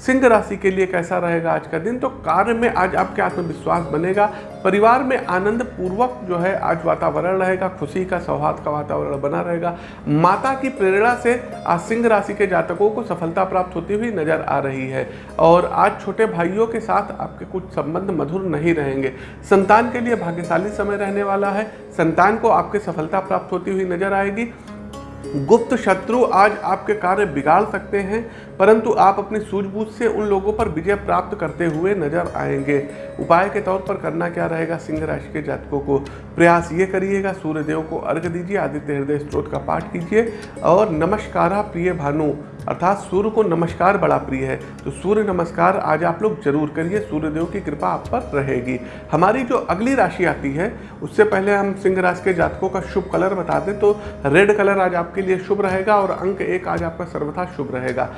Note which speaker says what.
Speaker 1: सिंह राशि के लिए कैसा रहेगा आज का दिन? तो कार्य में आज आपके आत्मविश्वास बनेगा। परिवार में आनंद पूर्वक जो है आज वातावरण रहेगा, खुशी का, सौहार्द का वातावरण बना रहेगा। माता की प्रेरणा से आज सिंह राशि के जातकों को सफलता प्राप्त होती हुई नज़र आ रही है। और आज छोटे भाइयों के साथ आपके कुछ संबंध मधुर नहीं रहेंगे। संतान के लिए भाग्यशाली समय रहने वाला है। संतान को आपके सफलता प्राप्त होती हुई नज़र आएगी। गुप्त शत्रु आज आपके कार्य बिगाड़ सकते हैं, परंतु आप अपनी सूझबूझ से उन लोगों पर विजय प्राप्त करते हुए नज़र आएँगे। उपाय के तौर पर करना क्या रहेगा सिंह राशि के जातकों को? प्रयास ये करिएगा, सूर्यदेव को अर्घ दीजिए, आदित्य हृदय स्त्रोत का पाठ कीजिए, और नमस्कारा प्रिय भानु। अर्थात सूर्य को नमस्कार बड़ा प्रिय है। तो सूर्य नमस्कार आज आप लोग ज़रूर करिए, सूर्यदेव की कृपा आप पर रहेगी। हमारी जो अगली राशि आती है, उससे पहले हम सिंह राशि के जातकों का शुभ कलर बता दें तो रेड कलर आज आपके लिए शुभ रहेगा और अंक एक आज आपका सर्वथा शुभ रहेगा।